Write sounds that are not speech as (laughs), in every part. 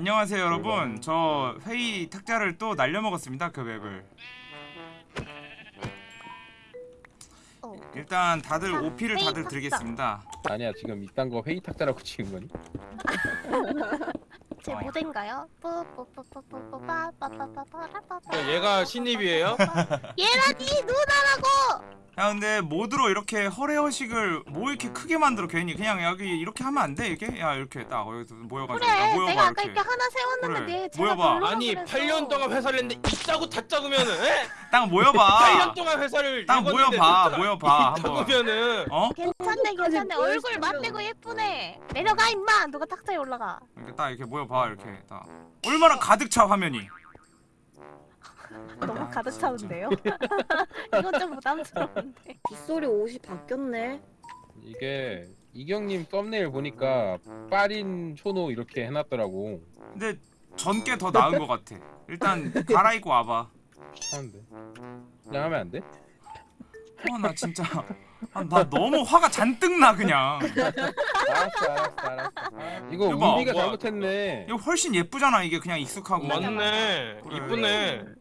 안녕하세요 여러분 저 회의 탁자를 또 날려먹었습니다 그 맵을 어. 일단 다들 탁, 오피를 회의 다들 탁자. 드리겠습니다 아니야 지금 이딴 거 회의 탁자라고 치는 거니? (laughs) 제 모델인가요? 야, 얘가 신입이에요? (laughs) 얘라니 누나라고! 야 근데 모드로 이렇게 허례허식을 뭐 이렇게 크게 만들어 괜히 그냥 여기 이렇게 하면 안 돼 이게? 야 이렇게 딱 여기서 모여가지고 그래 야, 모여봐 내가 아까 이렇게 이렇게 하나 세웠는데 그래, 내 제가 모여봐. 아니 그래서. 8년 동안 회사를 했는데 이따구 다짜구면은 에? 딱 모여봐 (laughs) 8년 동안 회사를 딱 읽었는데 모여봐 진짜 모여봐 한번 이따구면은 어? 괜찮네 괜찮네 뭘 얼굴 쓰죠? 맞대고 예쁘네 내려가 임마 누가 탁자에 올라가 이렇게 딱 이렇게 모여봐 이렇게 딱 얼마나 가득 차 화면이 너무 아, 가득. 차는데요? (laughs) 이건 좀 부담스러운데 빗소리 옷이 바뀌었네. 이게 이경님 썸네일 보니까 빠린 초노 이렇게 해놨더라고 근데 전께 더 나은 것 같아 일단 갈아입고 와봐 하는데 그냥 하면 안 돼? 어 나 진짜 아, 나 너무 화가 잔뜩 나 그냥 알았어 알았어 알았어 아, 이거 봐, 운비가 뭐. 잘못했네 이거 훨씬 예쁘잖아 이게 그냥 익숙하고 맞네 그래. 이쁘네 그래.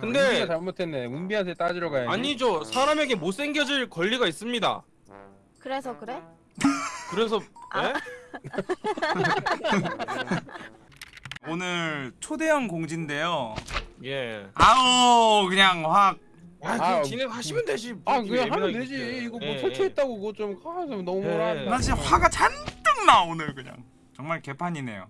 근데- 운비가 잘못했네 운비한테 따지러 가야지 아니죠 사람에게 못생겨질 권리가 있습니다 그래서 그래? (laughs) 그래서 아. 에? (laughs) 오늘 초대형 공지인데요 예. 아우 그냥 확 아, 아, 그냥 진행하시면 되지. 아뭐 그냥 하면 되지. 그렇게. 이거 뭐 예, 설치했다고 그거 좀 아, 좀 너무 예. 뭐라 나 진짜 화가 잔뜩 나 오늘 그냥. 정말 개판이네요.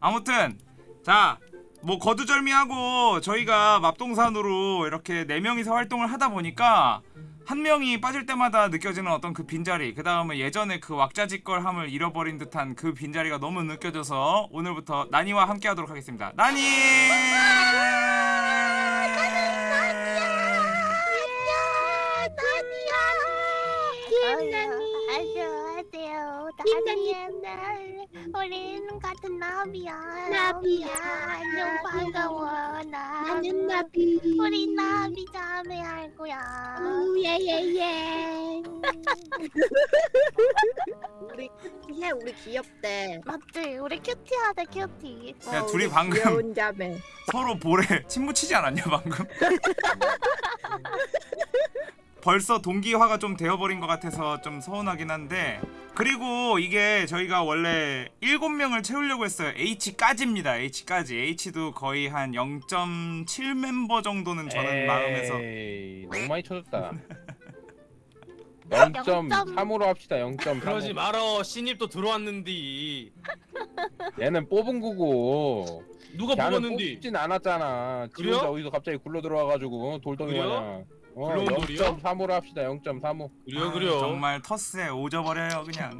아무튼 자 뭐 거두절미하고 저희가 맙동산으로 이렇게 네 명이서 활동을 하다 보니까 한 명이 빠질 때마다 느껴지는 어떤 그 빈자리 그 다음에 예전에 그 왁자지껄함을 잃어버린 듯한 그 빈자리가 너무 느껴져서 오늘부터 나니와 함께 하도록 하겠습니다. 나니 나비야 우리는 같은 나비야 나비야 안녕 반가워 나 나는 나비. 우리 나비 자매 할 거야 예예예. 우리 해 우리 귀엽대. 맞지 우리 큐티하다 큐티 야, 어, 둘이 방금-. 서로 볼에 (laughs) 침 묻히지 않았냐 방금? (laughs) 벌써 동기화가 좀 되어버린 것 같아서 좀 서운하긴 한데 그리고 이게 저희가 원래 7명을 채우려고 했어요 H까지입니다 H까지 H도 거의 한 0.7 멤버 정도는 저는 마음에서 에이, 너무 많이 쳐줬다 (laughs) 0.3 0.3으로 합시다 0.3 그러지 말어. 신입도 들어왔는디. 얘는 뽑은 거고 누가 뽑았는디? 뽑진 않았잖아 지 그래요? 혼자 어디서 갑자기 굴러 들어와가지고 돌덩이 그래요? 마냥 어, 굴러온 돌이요? 0.3으로 합시다 0.35 그래요, 아, 그래요. 정말 터스에 오져버려요 그냥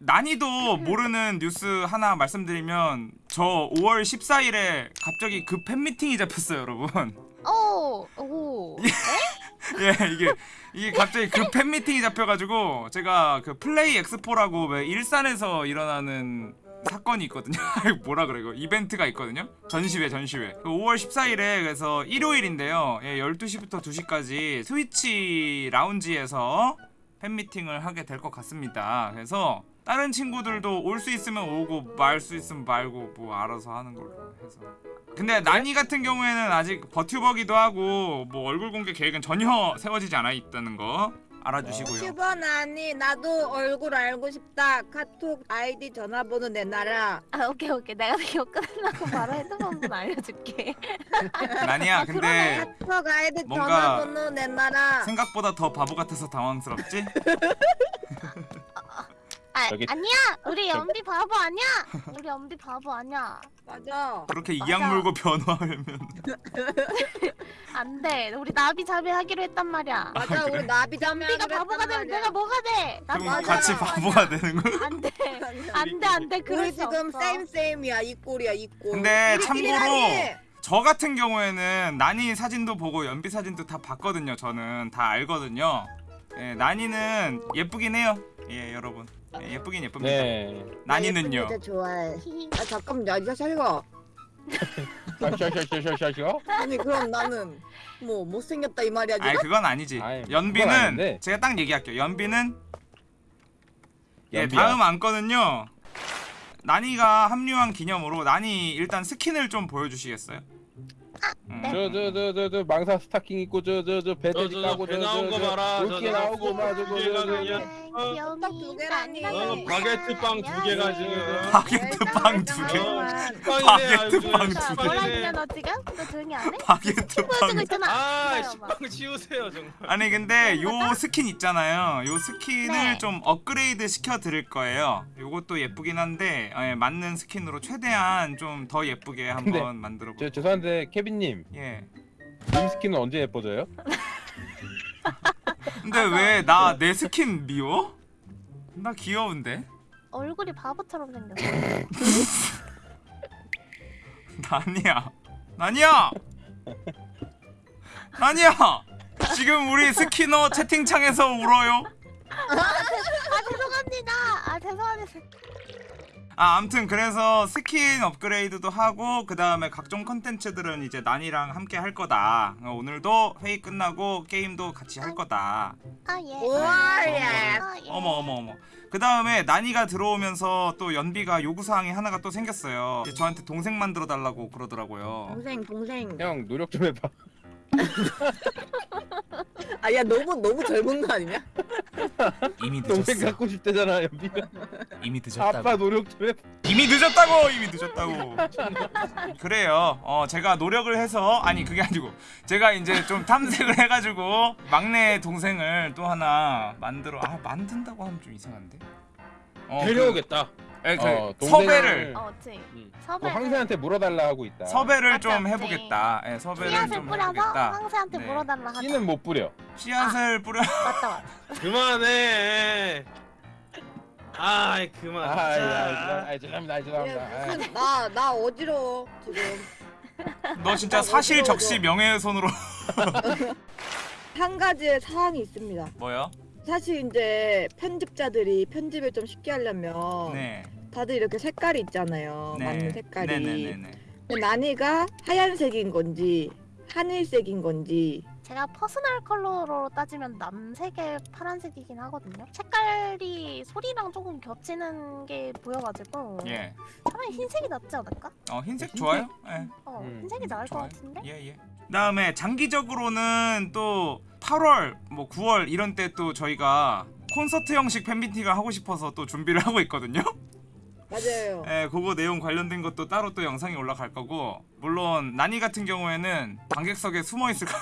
난이도 모르는 뉴스 하나 말씀드리면 저 5월 14일에 갑자기 그 팬미팅이 잡혔어요 여러분 오! 오! 예 이게 이게 갑자기 그 팬미팅이 잡혀가지고 제가 그 플레이 엑스포라고 왜 일산에서 일어나는 사건이 있거든요. (laughs) 뭐라 그래 이거 이벤트가 있거든요? 전시회 전시회. 그 5월 14일에 그래서 일요일인데요. 예 12시부터 2시까지 스위치 라운지에서 팬미팅을 하게 될 것 같습니다. 그래서 다른 친구들도 올 수 있으면 오고 말 수 있으면 말고 뭐 알아서 하는 걸로 해서. 근데 나니 같은 경우에는 아직 버튜버기도 하고 뭐 얼굴 공개 계획은 전혀 세워지지 않아 있다는 거 알아주시고요. 큐번 아니 나도 얼굴 알고 싶다. 카톡 아이디 전화번호 내놔라. 아 오케이 오케이 내가 이거 끝나고 바로 핸드폰 알려줄게 (laughs) 나니야 아, 근데 카톡 아이디 뭔가 전화번호 내놔라. 생각보다 더 바보 같아서 당황스럽지? (laughs) 아 저기- 아니야 우리 연비 바보 아니야 우리 연비 바보 아니야 맞아. 그렇게 맞아. 이악 물고 변호하면 (laughs) 안 돼 우리 나비 자매 하기로 했단 말이야 맞아 우리 나비 자매. 연비가 바보가 되면 내가 뭐가 돼? 나 그럼 맞아. 같이 바보가 되는 거. 안돼 안 돼 안 돼 그럴 우리 수 지금 없어. 쌤 쌤이야 이 꼴이야 이 꼴. 근데 참고로. 저 같은 경우에는 나니 사진도 보고 연비 사진도 다 봤거든요. 저는 다 알거든요. 예, 나니는 예쁘긴 해요. 예, 여러분. 예, 예쁘긴 예쁩니다. 네 나니는요. 진짜 좋아해. 아 잠깐만 야 이거 살가. 샤샤샤샤샤샤 아니 그럼 나는 뭐 못생겼다 이 말이야 지금? 아니 그건 아니지. 아이, 그건 연비는 아닌데. 제가 딱 얘기할게요. 연비는 예 연비야. 다음 안건은요. 나니가 합류한 기념으로 나니 일단 스킨을 좀 보여주시겠어요? 음. 네. 저저 저 저 저 망사 스타킹 입고 저 저저 배터리 저, 저, 까고 배 나온 거 봐라. 이렇게 저, 나오고 막 저거 저, 저, 저, 저 귀여움이 두 개라니. 어, 바게트 빵 두 개가 지금. 바게트 빵 두 개. 어, 바게트 빵 자, 두 개. 뭐라 너 지금? 너 조용히 안 해? 바게트 빵. 아. 식빵 치우세요 정말. 아니 근데 요 스킨 있잖아요. 요 스킨을 네. 좀 업그레이드 시켜 드릴 거예요. 요것도 예쁘긴 한데 예, 맞는 스킨으로 최대한 좀 더 예쁘게 한번 만들어 저 볼게요. 죄송한데 케빈 님 예. 님 스킨은 언제 예뻐져요? (laughs) 근데 왜 나 내 스킨 미워? 나 귀여운데. 얼굴이 바보처럼 생겼어. (laughs) 나니야. 나니야. 나니야. 지금 우리 스키너 채팅창에서 울어요. 아 죄송합니다. 아 죄송합니다. 아, 암튼 그래서 스킨 업그레이드도 하고 그 다음에 각종 컨텐츠들은 이제 나니랑 함께 할 거다. 어, 오늘도 회의 끝나고 게임도 같이 할 거다. 아 예. 우와, 예. 아, 예. 어머 어머 어머. 그 다음에 난이가 들어오면서 또 연비가 요구 사항이 하나가 또 생겼어요. 저한테 동생 만들어 달라고 그러더라고요. 동생 동생. 형 노력 좀 해봐. (laughs) 아야 너무 너무 젊은 거 아니냐? 이미 동생 갖고 싶대잖아 연비가. 이미 아빠 노력 좀 해봐. 이미 늦었다고 이미 늦었다고 그래요 어 제가 노력을 해서 아니 그게 아니고 제가 이제 좀 탐색을 해가지고 막내 동생을 또 하나 만들어 아 만든다고 하면 좀 이상한데 어, 데려오겠다. 그, 에, 그 어, 섭외를 어, 그치. 음. 섭외. 그 황새한테 물어달라 하고 있다. 섭외를 맞지, 좀 맞지. 해보겠다 예 섭외를 씨앗을 좀 뿌려서 해보겠다 황새한테 네. 물어달라 하자. 씨는 못 뿌려. 씨앗을 뿌려 맞다 맞다. (laughs) 그만해. 아이 그만. 아, 자. 야, 아, 죄송합니다, 아, 죄송합니다. 아. 나 나 어지러워 지금. 너 진짜 사실 적시 명예훼손으로 (laughs) 한 가지의 사항이 있습니다. 뭐요? 사실 이제 편집자들이 편집을 좀 쉽게 하려면 네 다들 이렇게 색깔이 있잖아요. 네. 맞는 색깔이. 네네네네 근데 나니가 하얀색인 건지 하늘색인 건지 제가 personal 컬러로 따지면 남색에 파란색이긴 하거든요. 색깔이 소리랑 조금 겹치는 게 보여가지고 예. 차라리 흰색이 낫지 않을까? 어 흰색 흰색? 좋아요? 예. 어, 음, 흰색이 나을 좋아요. 것 같은데? 예예. 그다음에 장기적으로는 또 8월, 뭐 9월 이런 때 또 저희가 콘서트 형식 팬미팅을 하고 싶어서 또 준비를 (laughs) 하고 있거든요. 맞아요. 예, 그거 내용 관련된 것도 따로 또 영상이 올라갈 거고 물론 나니 같은 경우에는 관객석에 숨어 있을 거.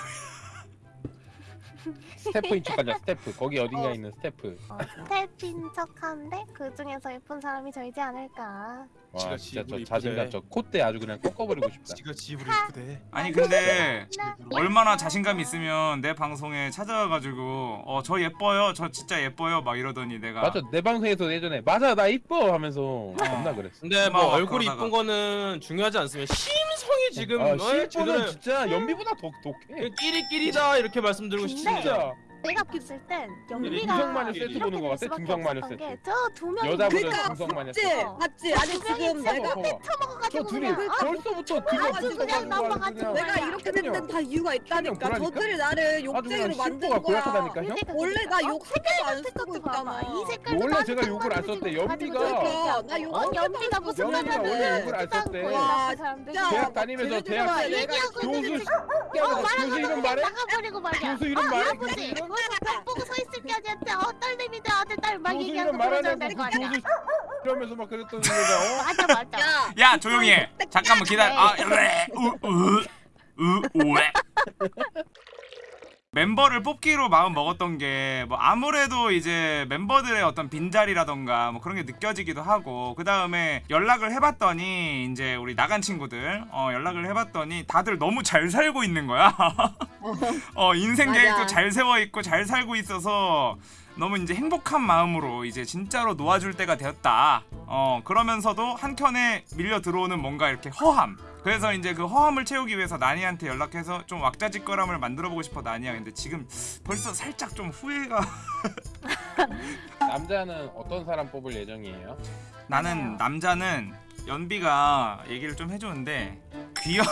스태프인 척하자 스태프. 거기 어딘가 어. 있는 스태프. 어, 스태프인 척하는데 그 중에서 예쁜 사람이 저이지 않을까? 와 지가 진짜 저 자신감 이쁘대. 저 콧대 아주 그냥 꺾어버리고 싶다. 지가 지 입으로 이쁘대. 아니 근데 나 얼마나 자신감 있으면 내 방송에 찾아와가지고 어 저 예뻐요, 저 진짜 예뻐요 막 이러더니 내가 맞아 내 방송에서 예전에 맞아 나 이뻐 하면서 겁나 그랬어. 근데 뭐 고마워, 얼굴이 그러다가. 이쁜 거는 중요하지 않으면 심성이 지금 아, 어, 실제는 제대로 진짜 연비보다 더 독해. 끼리끼리다 이렇게 말씀드리고 싶습니다. 진짜 내가 봤을 땐 연비가 중성마녀 세트 이렇게 보는 거될 같아, 없었던 세트. 게저두 명이 여자분들 그러니까 맞지? 세트. 맞지? 아니 지금 내가 봐봐. 저 둘이 그냥 아, 벌써부터 아주 그냥 넘어가지고 내가 그냥 이렇게 된 데는 다 이유가 있다니까. 그러니까? 저들이 나를 그냥 욕쟁이로 만든 거야. 그러니까 원래 나 어, 욕 색깔 안 쓰고 있잖아. 이 색깔도 원래 제가 욕을 안 썼대. 연비가- 얘기하고. 나욕 어, 한 연비가 무슨 말을 원래 해. 욕을 안 썼대. 진짜. 대학 다니면서 대학 교수 교수 이름 말해? 교수 이름 아, 말해? 거기서 벽 보고 서 있을 게 아니었대. 어, 딸내미들 아들 딸막 얘기하고 이름 그러면 말하냐고 될거 그 아니야. 이러면서 막 그랬던 거가 (laughs) 맞아, 맞아. 야, 야 조용히 해. 잠깐만 기다려. 아, 으, 으, 으, 왜? 멤버를 뽑기로 마음 먹었던 게 뭐 아무래도 이제 멤버들의 어떤 빈자리라던가 뭐 그런 게 느껴지기도 하고 그 다음에 연락을 해봤더니 이제 우리 나간 친구들 어 연락을 해봤더니 다들 너무 잘 살고 있는 거야. (laughs) 어 인생. 계획도 잘 세워 있고 잘 살고 있어서 너무 이제 행복한 마음으로 이제 진짜로 놓아줄 때가 되었다. 어 그러면서도 한켠에 밀려 들어오는 뭔가 이렇게 허함. 그래서 이제 그 허함을 채우기 위해서 나니한테 연락해서 좀 왁자지껄함을 만들어보고 싶어 나니야. 근데 지금 벌써 살짝 좀 후회가. (laughs) (laughs) 남자는 어떤 사람 뽑을 예정이에요? 나는. 남자는 연비가 얘기를 좀 해주는데 귀여.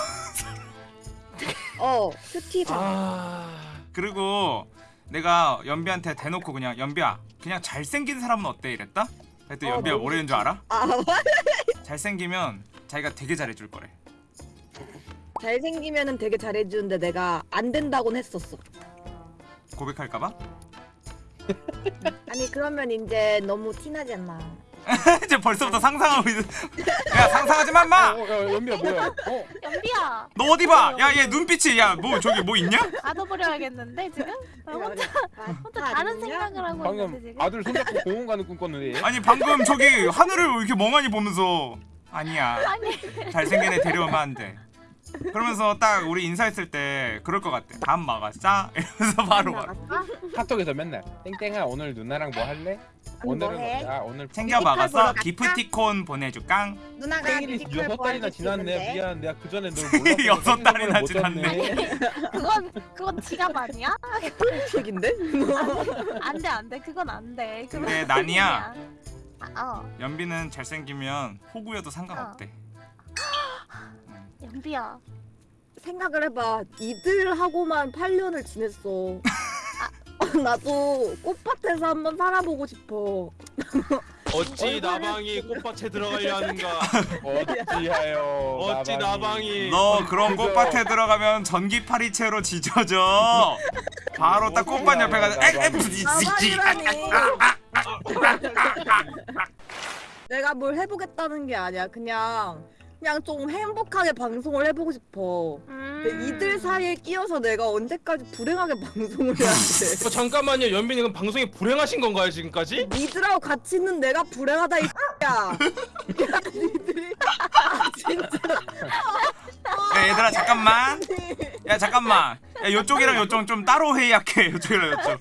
(laughs) 어, 큐티가. 아. 그리고 내가 연비한테 대놓고 그냥 연비야 그냥 잘생긴 사람은 어때 이랬다? 그랬더니 어, 연비가 너무 뭐라는 줄 알아? 아, 잘생기면 자기가 되게 잘해줄 거래 잘생기면은 되게 잘해주는데 내가 안 된다고는 했었어. 고백할까봐? 아니 그러면 이제 너무 티나지 않나? (laughs) 이제 벌써부터 상상하고 있는 야 상상하지 마 마! 어, 어, 연비야 뭐야? 어, 연비야 너 어디 봐! 야 얘 눈빛이 야 뭐 저기 뭐 있냐? 가둬버려야겠는데 지금? 나 혼자 혼자 다른 생각을 하고 있는데 방금 지금? 아들 손잡고 공원 가는 꿈 꿨는데. 얘? 아니 방금 저기 하늘을 이렇게 멍하니 보면서 아니야 잘생긴 애 데려오면 안 돼 그러면서 딱 우리 인사했을 때 그럴 것 같아 다음 막았자 (laughs) 이러면서 바로 막 나갔어? 카톡에서 맨날 땡땡아 오늘 누나랑 뭐 할래? 오늘은 뭐 해? 아 오늘 챙겨 막아서 갈까? 기프티콘 보내줄깡 누나가 생일이 여섯 달이나 지났네. 미안, 내가 그 전에 널 몰랐어. (laughs) 여섯 달이나 못 잤네. (laughs) 그건 그건 지갑 아니야? 책인데? 안돼 안돼 그건 안돼. 근데 난이야. 아, 어 연비는 잘생기면 호구여도 상관없대 연비야. 생각을 해봐. 이들하고만 8년을 지냈어. (laughs) 나도 꽃밭에서 한번 살아보고 싶어. (laughs) 어찌 나방이 꽃밭에 들어가려 하는가 (laughs) 어찌하여 어찌 나방이 너 그런 그거- 꽃밭에 들어가면 전기 파리채로 지져져 바로 딱 꽃밭 옆에 가서. 내가 뭘 해보겠다는 게 아니야. 그냥 그냥 좀 행복하게 방송을 해보고 싶어. 음. 근데 이들 사이에 끼어서 내가 언제까지 불행하게 (laughs) 방송을 해야 돼? 어, 잠깐만요 연빈이 그 방송에 불행하신 건가요 지금까지? 니들하고 같이 있는 내가 불행하다 이 (laughs) 야. (laughs) 야 니들이 아, 진짜 야 얘들아 잠깐만 야 잠깐만 야 요쪽이랑 요쪽 좀 따로 회의할게. (laughs) 요쪽이랑 요쪽.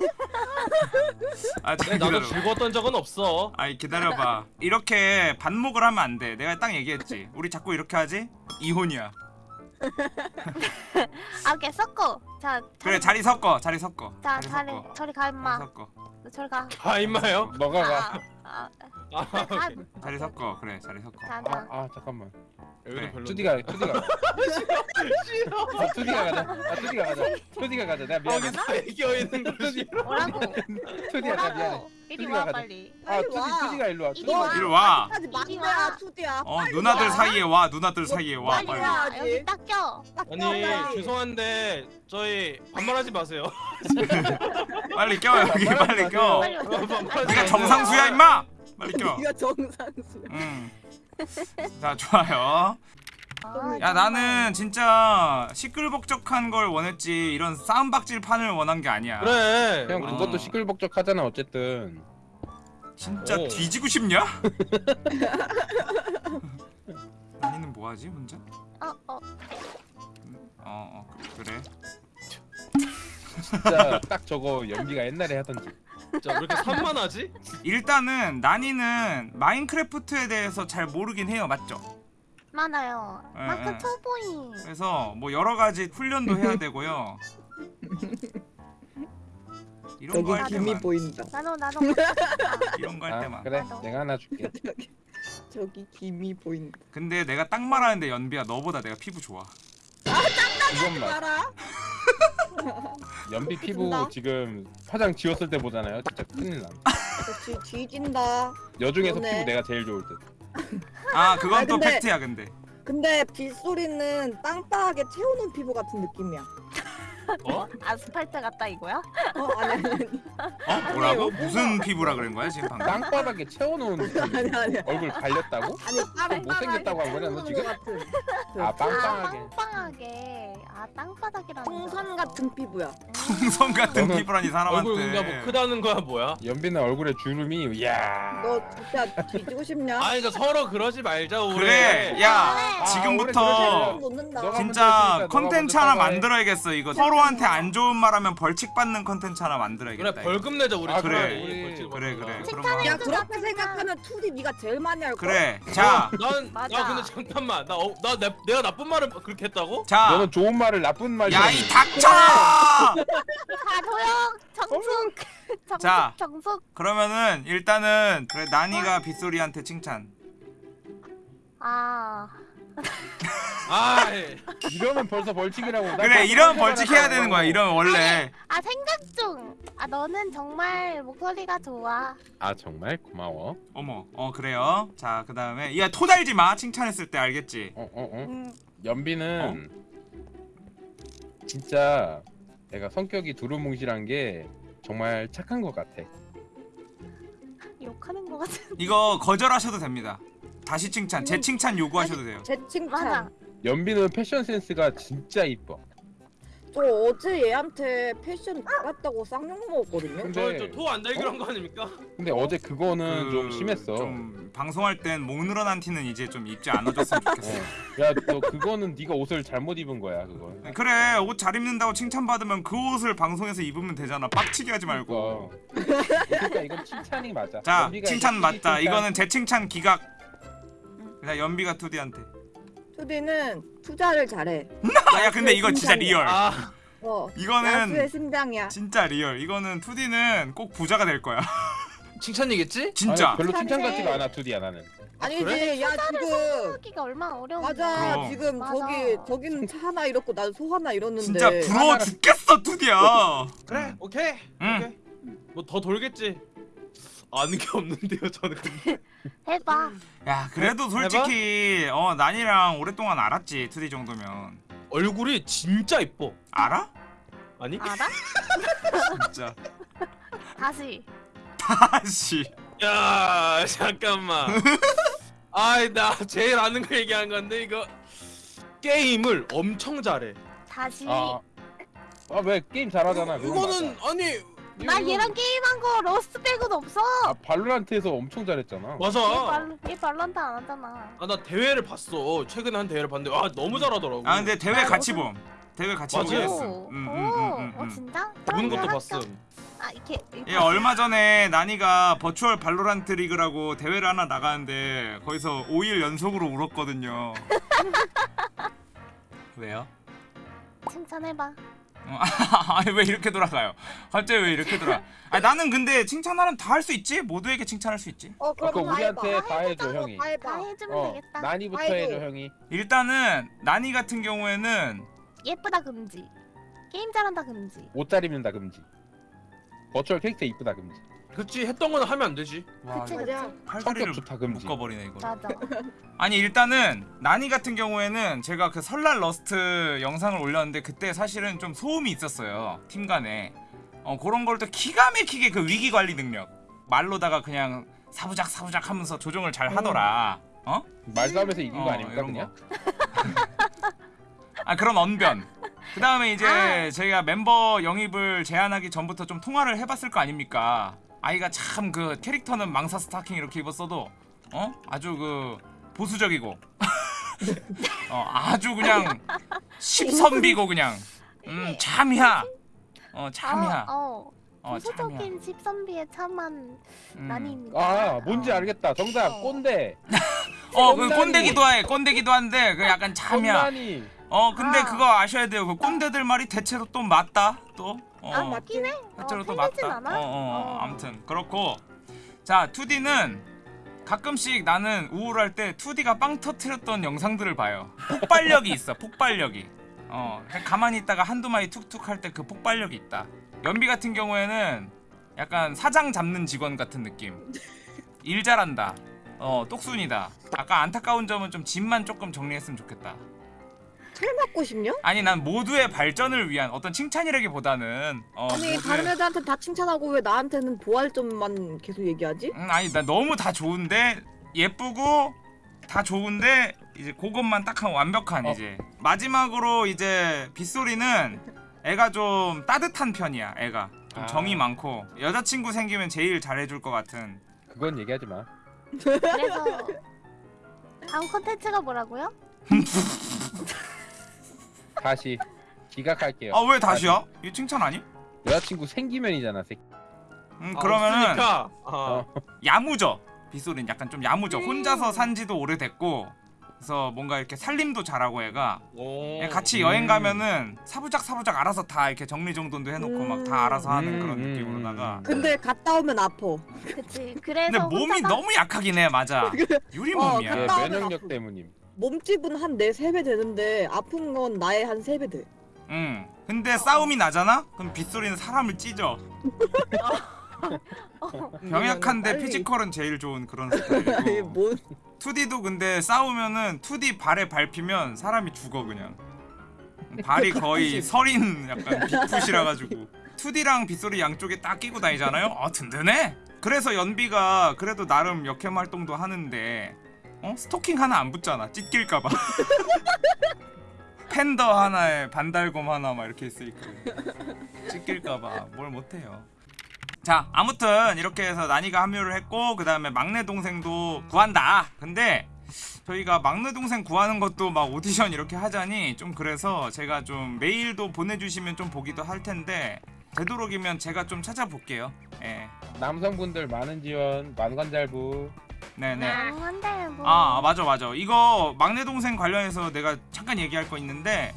아 네, 참 나도 기다려 즐거웠던 적은 없어. 아이 기다려봐. 이렇게 반목을 하면 안돼. 내가 딱 얘기했지. 우리 자꾸 이렇게 하지? 이혼이야. (laughs) 아 오케이. 섞어. 자 그래 자리 섞어 자리 섞어. 자 자리 자리 섞어. 저리 가 자리 임마. 섞어. 너 저리 가. 아 임마요? 너가 가. 아, 아, 아 아, 가. 자리 섞어 그래 자리 섞어 자, 아, 자. 아 잠깐만. 여기도 별로 투디가 투디가. 아, 투디가 가자. 아, 투디가 가자. 투디가 가자. 내가 미안해. 거기서 애겨 있는 (laughs) 거지 뭐라고? 투디야 나 미안해. 뭐라고? 이리 투디가 와 가자. 빨리. 아 투디 와. 투디가 일로 와. 이리 투디가 와. 까지 막내야 와. 투디야 어 빨리 누나들 와. 사이에 와 누나들 사이에 와 빨리 빨리 와. 여기 딱 껴. 딱 아니. 죄송한데 저희 반말하지 마세요 (laughs) 빨리 껴 여기 빨리 껴 빨리 와. 반말하지 네가. 정상수야 임마 빨리 껴 네가 정상수야 응. 자 좋아요 아, 야. 나는 진짜 시끌벅적한 걸 원했지 이런 싸움박질 판을 원한 게 아니야 그래 형 우리- 그것도 시끌벅적하잖아 어쨌든. 진짜 오. 뒤지고 싶냐? (laughs) (laughs) 아니는 뭐하지 혼자? 어 어. 어, 어 그래 진짜 딱 저거 연비가 옛날에 하던 짓. 자, 왜 이렇게 산만하지? 일단은 나니는 마인크래프트에 대해서 잘 모르긴 해요 맞죠? 많아요. 예, 마크 예. 초보이. 그래서 뭐 여러 가지 훈련도 해야 되고요 (laughs) 이런 거할 여기 김이 때만 보인다 나도 나도. (laughs) 이런 거 할 아 때만 그래 나도. 내가 하나 줄게. (laughs) 저기 김이 보인다 근데 내가 딱 말하는데 연비야 너보다 내가 피부 좋아 이것만. 알아? (laughs) 연비 피부 준다. 지금 화장 지웠을 때 보잖아요. 진짜 큰일 남. 뒤, 뒤진다 여중에서. 피부 내가 제일 좋을 듯. 아 그건 아, 또 근데- 팩트야 근데 근데 빗소리는 빵빵하게 채워놓은 피부 같은 느낌이야 어? 아스팔트 같다 이거야? 어 아니 아니 어? 뭐라고? 무슨 피부라 그런 거야 지금 방금? 땅바닥에 채워놓은. 아니 아니 얼굴 갈렸다고? 아니 좀 못생겼다고 한 거냐, 너 지금? 같은 아아 빵빵하게. 빵빵하게. 아 땅바닥이라는. 줄 풍선. 같은 피부야 풍선 같은 너는 피부라니 얼굴 그러니까 뭐 사람한테 크다는 거야 뭐야? 연비는 얼굴에 주름이 이야. 너 진짜 뒤지고 싶냐? 아니 그러니까 서로 그러지 말자 우리 그래 야 아, 지금부터 너가 진짜 컨텐츠 하나 만들어야겠어 이거 서로 한테 안 좋은 말 하면 벌칙 받는 컨텐츠 하나 만들어야겠다 그래. 벌금 내자 우리 아, 그래. 우리- 벌칙 그래, 받는 그래. 야 그렇게 생각하면 투디 네가 제일 많이 할 거야 그래 자 난, 맞아. 나 근데 잠깐만 나, 어, 나 내, 내가 나쁜 말을 그렇게 했다고? 자, 너는 좋은 말을 나쁜 말. 야이 닥쳐! 가도영 정숙. (laughs) 정숙 자. 정숙. 그러면은 일단은 그래 나니가 빗소리한테 칭찬. 아 아이 이러면 벌써 벌칙이라고. 나 그래 이런 벌칙 벌칙 해야 되는 거야 이러면 원래 아 생각 중. 아 너는 정말 목소리가 좋아. 아 정말 고마워. 어머 어 그래요 자 그 다음에 야 토달지 마 칭찬했을 때 알겠지 어어 어. 음. 연비는 진짜 내가 성격이 두루뭉실한 게 정말 착한 것 같아. 욕하는 거 같은. 이거 거절하셔도 됩니다 다시 칭찬 재칭찬 요구하셔도 돼요 제 칭찬. 연비는 패션 센스가 진짜 이뻐. 저 어제 얘한테 패션 나갔다고 쌍욕 먹었거든요. 근데 저토안 달기로 한 거 아닙니까? 근데 어제 그거는 그, 좀 심했어. 좀 방송할 땐 목 늘어난 티는 이제 좀 입지 않아줬으면 좋겠어 야너 그거는 네가 옷을 잘못 입은 거야 그거. 그래 옷 잘 입는다고 칭찬받으면 그 옷을 방송에서 입으면 되잖아 빡치게 하지 말고 그러니까 이건 칭찬이 맞아. 자 연비가 칭찬 맞다 칭찬- 이거는 제 칭찬 기각 그냥 연비가 투디한테 투디는 투자를 잘해. 아, 야 근데 이거 진짜 리얼 아 어. 이거는 야수의 심장이야. 진짜 리얼 이거는 투디는 꼭 부자가 될 거야 (laughs) 칭찬이겠지? 진짜 아니, 별로 칭찬 같지가 않아 투디야 나는. 아니지, 그래? 야 지금 하기가 얼마나 어려운데. 맞아. 그럼. 지금 맞아. 저기 저기는 차 하나 잃었고 나도 소 하나 잃었는데. 진짜 부러워 하나를- 죽겠어 투디야 그래 오케이 응. 오케이 뭐 더 돌겠지 아는 게 없는데요 저는 (laughs) 해봐. 야 그래도 솔직히 어 난이랑 오랫동안 알았지 투디 정도면 얼굴이 진짜 이뻐 알아? 아니? 알아? 진짜 (laughs) 다시. 다시 야 잠깐만 (laughs) 아이 나 제일 아는 거 얘기한 건데 이거 게임을 엄청 잘해 다시. 아 아왜 게임 잘하잖아. 그건 이거는 맞아. 아니 나 얘랑 게임한 거 러스트 빼고는 없어. 아 발로란트에서 엄청 잘했잖아. 얘, 맞아 발, 얘 발란트 안 하잖아. 아 나 대회를 봤어 최근에 한 대회를 봤는데 아 너무 잘하더라고 아 근데 대회 아, 같이 봄 대회 같이 맞아. 오, 했음 오, 음, 음, 음, 음, 어 음. 진짜? 보는 것도 봤음 아 이렇게. 예 얼마 전에 나니가 버추얼 발로란트 리그라고 대회를 하나 나가는데 거기서 5일 연속으로 울었거든요 (laughs) 왜요? 칭찬해봐. 어, (laughs) 아니 왜 이렇게 돌아가요? 갑자기 왜 이렇게 돌아? 아 나는 근데 칭찬하면 다 할 수 있지 모두에게 칭찬할 수 있지. 어 아까 그럼 다 우리한테 해봐. 다 해줘 형이. 다 해봐. 다 해주면 어 되겠다. 나니부터 아이고. 해줘 형이. 일단은 나니 같은 경우에는 예쁘다 금지. 게임 잘한다 금지. 옷 잘 입는다 금지. virtual 캐릭터 이쁘다 금지. 그치 했던 거는 하면 안 되지 와 그치. 맞아. 팔다리를 성격 좋다, 금지. 묶어버리네 이거. 맞아. (laughs) 아니 일단은 나니 같은 경우에는 제가 그 설날 러스트 영상을 올렸는데 그때 사실은 좀 소음이 있었어요 팀 간에 어 그런 걸 또 기가 막히게 그 위기 관리 능력 말로다가 그냥 사부작 사부작 하면서 조정을 잘 하더라 어? 말싸움에서 이긴 거 어, 아닙니까 이런 그냥? (laughs) 아 그런 언변 그 다음에 이제 아. 저희가 멤버 영입을 제안하기 전부터 좀 통화를 해봤을 거 아닙니까 아이가 참 그 캐릭터는 망사 스타킹 이렇게 입었어도 어 아주 그 보수적이고 (laughs) 어 아주 그냥 십선비고 그냥 음 참이야 어 참이야 어, 어. 어 보수적인 십선비의 참한 음. 난입니다. 아 뭔지 어. 알겠다. 정답 어. 꼰대. (laughs) 어그 꼰다니. 꼰대기도 해 꼰대기도 한데 그 약간 참이야. 어 근데 아. 그거 아셔야 돼요 그 꼰대들 말이 대체로 또 맞다 또 어. 아 맞긴 해. 실제로 어, 또 맞다. 않아? 어, 어, 어, 어. 아무튼 그렇고 자 2D는 가끔씩 나는 우울할 때 2D가 빵 터트렸던 영상들을 봐요. 폭발력이 있어. 폭발력이. 어 가만히 있다가 한두 마리 툭툭 할 때 그 폭발력이 있다. 연비 같은 경우에는 약간 사장 잡는 직원 같은 느낌. 일 잘한다. 어 똑순이다. 아까 안타까운 점은 좀 집만 조금 정리했으면 좋겠다. 술 먹고 싶냐? 아니 난 모두의 발전을 위한 어떤 칭찬이라기보다는 어, 아니 모두의- 다른 애들한테 다 칭찬하고 왜 나한테는 보활점만 계속 얘기하지? 음, 아니 나 너무 다 좋은데 예쁘고 다 좋은데 이제 그것만 딱한 완벽한 어. 이제 마지막으로 이제 빗소리는 애가 좀 따뜻한 편이야 애가 좀 아. 정이 많고 여자친구 생기면 제일 잘해줄 것 같은 그건 얘기하지 마. 그래서 다음 컨텐츠가 뭐라고요? (laughs) 다시 기각할게요. 아 왜 다시야? 이 칭찬 아니? 여자친구 생기면이잖아 새끼. 음 아, 그러면은 없으니까. 아. 어. 야무져 빗소리는 약간 좀 야무져 음. 혼자서 산지도 오래됐고 그래서 뭔가 이렇게 살림도 잘하고 애가 오. 예, 같이 음. 여행 가면은 사부작 사부작 알아서 다 이렇게 정리정돈도 해놓고 음. 막 다 알아서 하는 음, 그런 음, 느낌으로다가 음. 근데 갔다 오면 아파. 그치. 그래서 근데 몸이 혼자가- 너무 약하긴 해 맞아 (laughs) 유리 어, 몸이야 예, 갔다 오면 면역력. 때문임. 몸집은 한내세배 되는데 아픈 건 나의 한 세 배 돼. 응. 근데 싸움이 나잖아? 그럼 빗소리는 사람을 찢어. (laughs) 병약한데. 피지컬은 제일 좋은 그런 스타일이고. 뭔 2D도 근데 싸우면은 2D 발에 밟히면 사람이 죽어 그냥. 발이 거의 서린 약간 bigfoot이라 가지고 2D랑 빗소리 양쪽에 딱 끼고 다니잖아요. 아 든든해. 그래서 연비가 그래도 나름 역캠 활동도 하는데 어 스토킹 하나 안 붙잖아. 찢길까봐. (laughs) 팬더 하나에 반달곰 하나 막 이렇게 있으니까 찢길까봐 뭘 못해요. 자 아무튼 이렇게 해서 나니가 합류를 했고 그 다음에 막내 동생도 구한다 근데 저희가 막내 동생 구하는 것도 막 오디션 이렇게 하자니 좀 그래서 제가 좀 메일도 보내주시면 좀 보기도 할 텐데 되도록이면 제가 좀 찾아볼게요 예 남성분들 많은 지원 만관잘부 네네. 한데 뭐. 아 맞아 맞아. 이거 막내 동생 관련해서 내가 잠깐 얘기할 거 있는데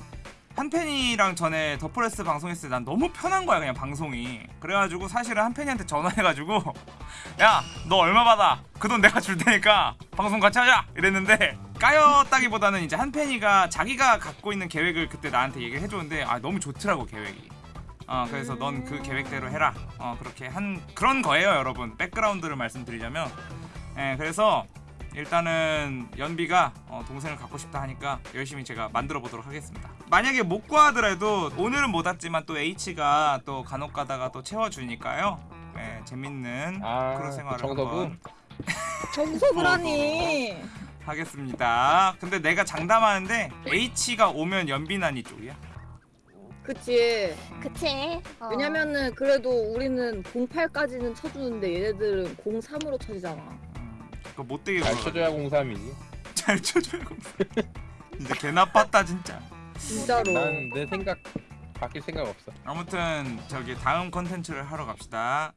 한팬이랑 전에 더프레스 방송했을 때 난 너무 편한 거야 그냥 방송이. 그래가지고 사실은 한팬이한테 전화해가지고 (laughs) 야 너 얼마 받아? 그 돈 내가 줄 테니까 방송 같이 하자! 이랬는데 까였다기보다는 이제 한팬이가 자기가 갖고 있는 계획을 그때 나한테 얘기를 해줬는데 아 너무 좋더라고 계획이. 어 그래서 넌 그 계획대로 해라. 어 그렇게 한 그런 거예요 여러분. 백그라운드를 말씀드리자면 예 그래서 일단은 연비가 어, 동생을 갖고 싶다 하니까 열심히 제가 만들어 보도록 하겠습니다. 만약에 못 구하더라도 오늘은 못 왔지만 또 H가 또 간혹 가다가 또 채워주니까요. 예, 재밌는 아, 크루 생활을 그? 한번 정석을 하니. (laughs) 하겠습니다. 근데 내가 장담하는데 H가 오면 연비난이 쪽이야. 그치. 그치. 어. 왜냐면은 그래도 우리는 08까지는 쳐주는데 얘네들은 03으로 쳐지잖아. 음, 그거 못되게 (laughs) 잘. 쳐줘야 공삼이지 잘 쳐줘요. 이제 개 나빴다 진짜. 진짜로. 난 내 생각 바뀔 생각 없어 아무튼 저기 다음 컨텐츠를 하러 갑시다.